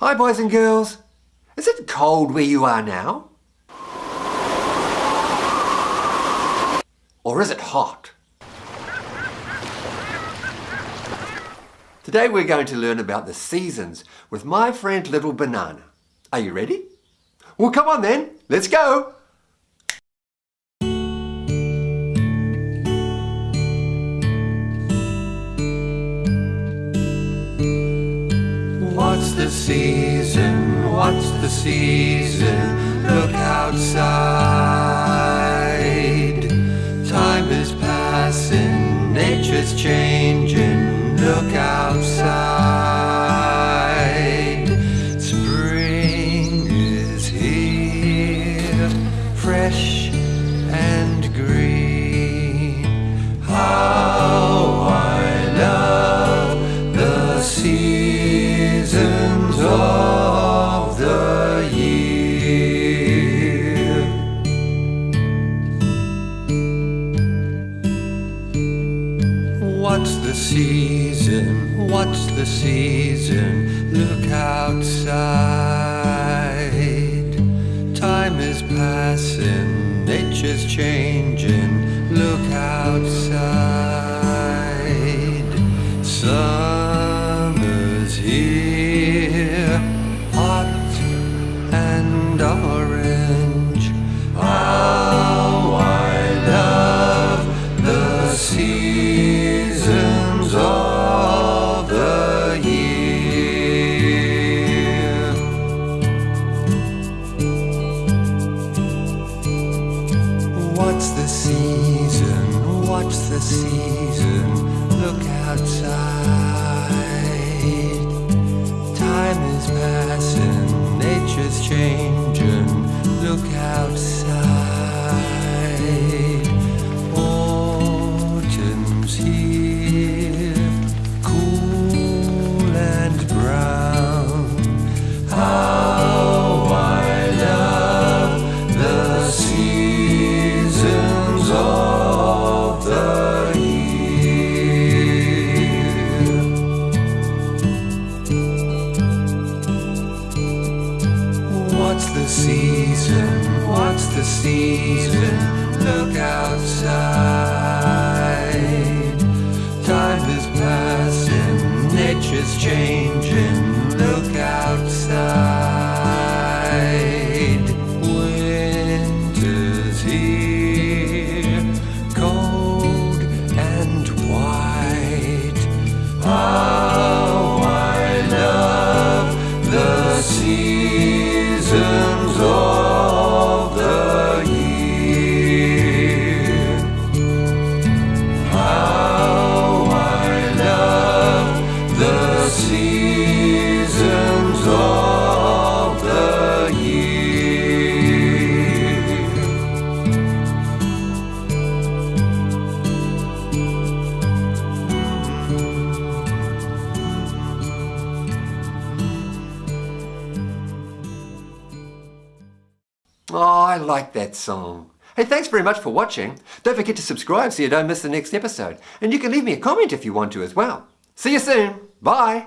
Hi boys and girls. Is it cold where you are now? Or is it hot? Today we're going to learn about the seasons with my friend Little Banana. Are you ready? Well come on then, let's go! Season? What's the season? Look outside. What's the season? What's the season? Look outside. Season? Look outside. Time is passing, nature's changing. Season? What's the season? Oh, I like that song. Hey, thanks very much for watching. Don't forget to subscribe so you don't miss the next episode. And you can leave me a comment if you want to as well. See you soon. Bye.